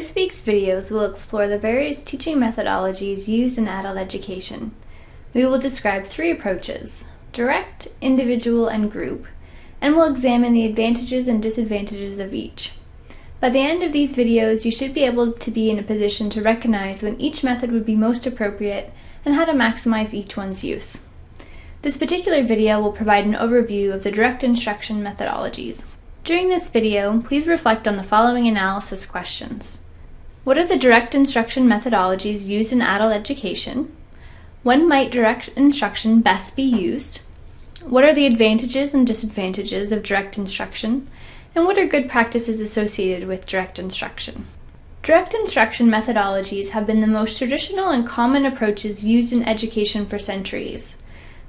This week's videos will explore the various teaching methodologies used in adult education. We will describe three approaches, direct, individual, and group, and we'll examine the advantages and disadvantages of each. By the end of these videos, you should be able to be in a position to recognize when each method would be most appropriate and how to maximize each one's use. This particular video will provide an overview of the direct instruction methodologies. During this video, please reflect on the following analysis questions. What are the direct instruction methodologies used in adult education? When might direct instruction best be used? What are the advantages and disadvantages of direct instruction? And what are good practices associated with direct instruction? Direct instruction methodologies have been the most traditional and common approaches used in education for centuries.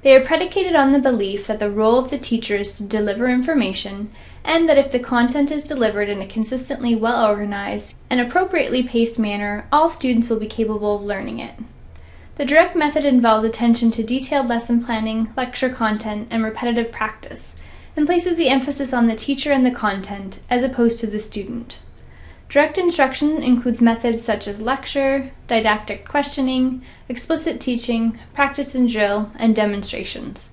They are predicated on the belief that the role of the teacher is to deliver information, and that if the content is delivered in a consistently well organized and appropriately paced manner, all students will be capable of learning it. The direct method involves attention to detailed lesson planning, lecture content, and repetitive practice, and places the emphasis on the teacher and the content, as opposed to the student. Direct instruction includes methods such as lecture, didactic questioning, explicit teaching, practice and drill, and demonstrations.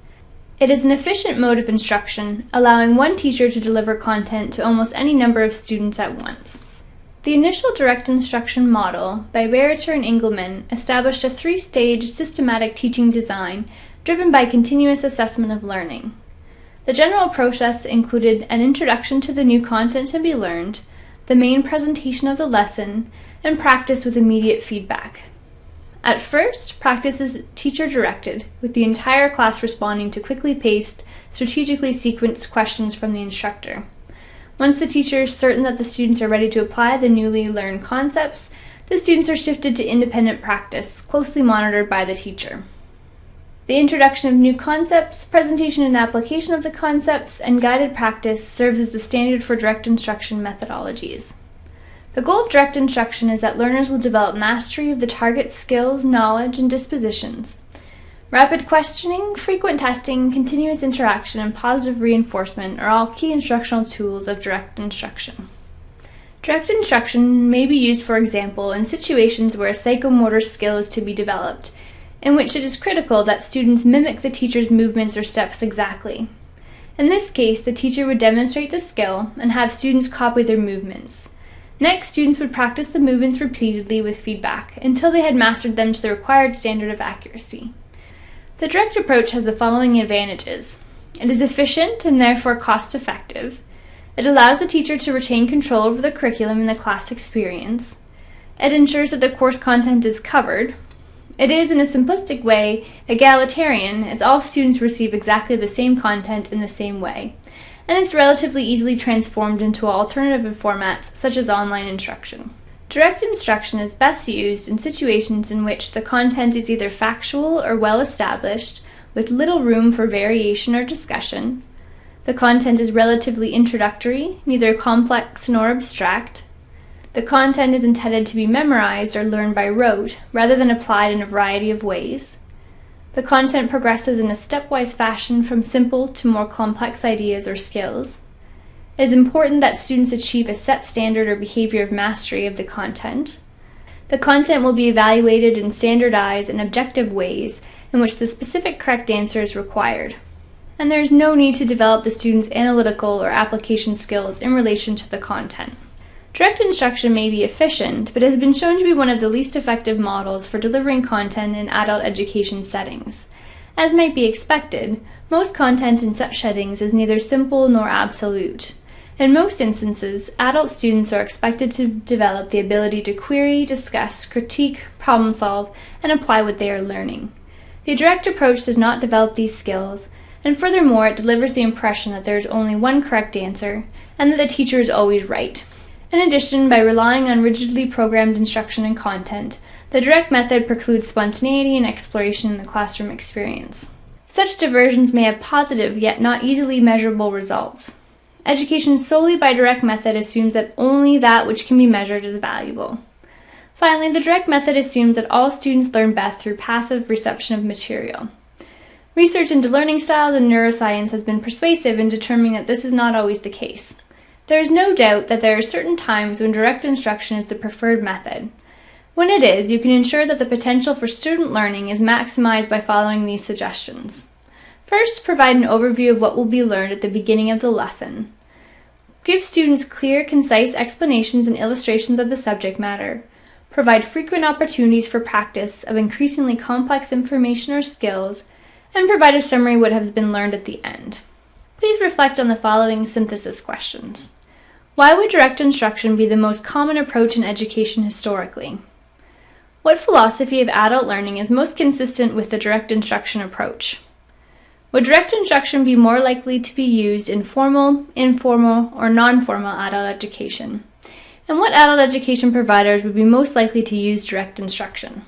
It is an efficient mode of instruction, allowing one teacher to deliver content to almost any number of students at once. The initial direct instruction model by Bereiter and Engelmann established a three-stage systematic teaching design driven by continuous assessment of learning. The general process included an introduction to the new content to be learned, the main presentation of the lesson, and practice with immediate feedback. At first, practice is teacher-directed, with the entire class responding to quickly paced, strategically sequenced questions from the instructor. Once the teacher is certain that the students are ready to apply the newly learned concepts, the students are shifted to independent practice, closely monitored by the teacher. The introduction of new concepts, presentation and application of the concepts, and guided practice serves as the standard for direct instruction methodologies. The goal of direct instruction is that learners will develop mastery of the target skills, knowledge, and dispositions. Rapid questioning, frequent testing, continuous interaction, and positive reinforcement are all key instructional tools of direct instruction. Direct instruction may be used, for example, in situations where a psychomotor skill is to be developed, in which it is critical that students mimic the teacher's movements or steps exactly. In this case, the teacher would demonstrate the skill and have students copy their movements. Next, students would practice the movements repeatedly with feedback until they had mastered them to the required standard of accuracy. The direct approach has the following advantages. It is efficient and therefore cost effective. It allows the teacher to retain control over the curriculum and the class experience. It ensures that the course content is covered, it is, in a simplistic way, egalitarian, as all students receive exactly the same content in the same way, and it's relatively easily transformed into alternative formats such as online instruction. Direct instruction is best used in situations in which the content is either factual or well established, with little room for variation or discussion. The content is relatively introductory, neither complex nor abstract, the content is intended to be memorized or learned by rote, rather than applied in a variety of ways. The content progresses in a stepwise fashion from simple to more complex ideas or skills. It is important that students achieve a set standard or behavior of mastery of the content. The content will be evaluated in standardized and objective ways in which the specific correct answer is required. And there is no need to develop the student's analytical or application skills in relation to the content. Direct instruction may be efficient, but has been shown to be one of the least effective models for delivering content in adult education settings. As might be expected, most content in such settings is neither simple nor absolute. In most instances, adult students are expected to develop the ability to query, discuss, critique, problem solve, and apply what they are learning. The direct approach does not develop these skills, and furthermore, it delivers the impression that there is only one correct answer, and that the teacher is always right. In addition, by relying on rigidly programmed instruction and content, the direct method precludes spontaneity and exploration in the classroom experience. Such diversions may have positive yet not easily measurable results. Education solely by direct method assumes that only that which can be measured is valuable. Finally, the direct method assumes that all students learn best through passive reception of material. Research into learning styles and neuroscience has been persuasive in determining that this is not always the case. There is no doubt that there are certain times when direct instruction is the preferred method. When it is, you can ensure that the potential for student learning is maximized by following these suggestions. First, provide an overview of what will be learned at the beginning of the lesson. Give students clear, concise explanations and illustrations of the subject matter. Provide frequent opportunities for practice of increasingly complex information or skills, and provide a summary of what has been learned at the end. Please reflect on the following synthesis questions. Why would direct instruction be the most common approach in education historically? What philosophy of adult learning is most consistent with the direct instruction approach? Would direct instruction be more likely to be used in formal, informal, or non-formal adult education? And what adult education providers would be most likely to use direct instruction?